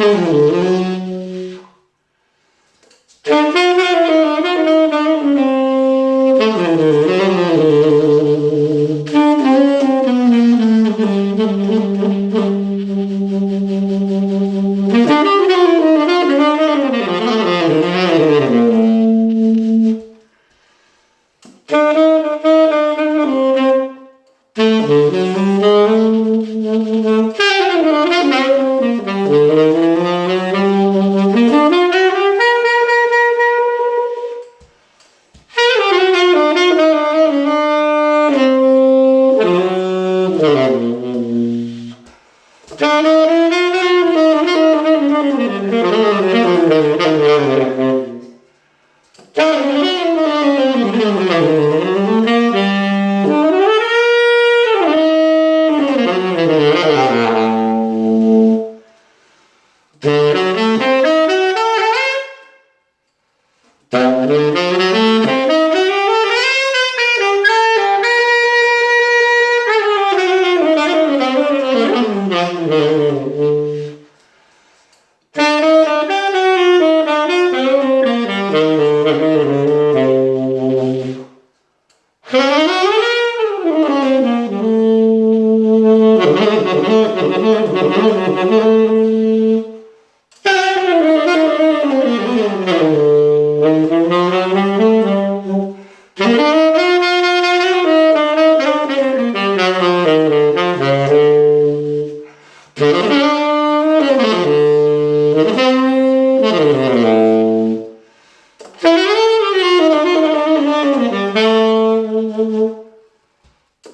Mm-hmm. Oh.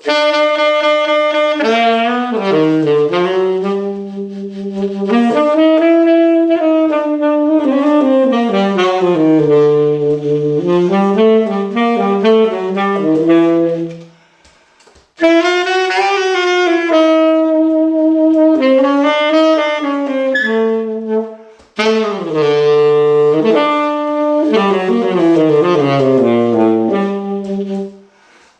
じゃあ。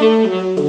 Mm-hmm.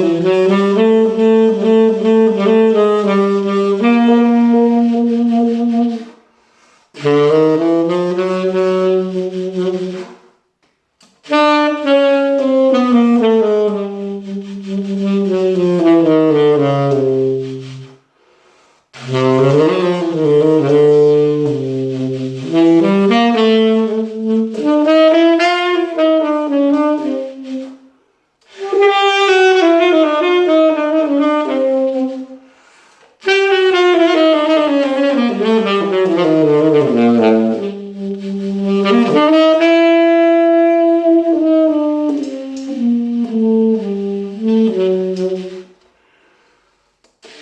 Música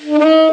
Mm-hmm.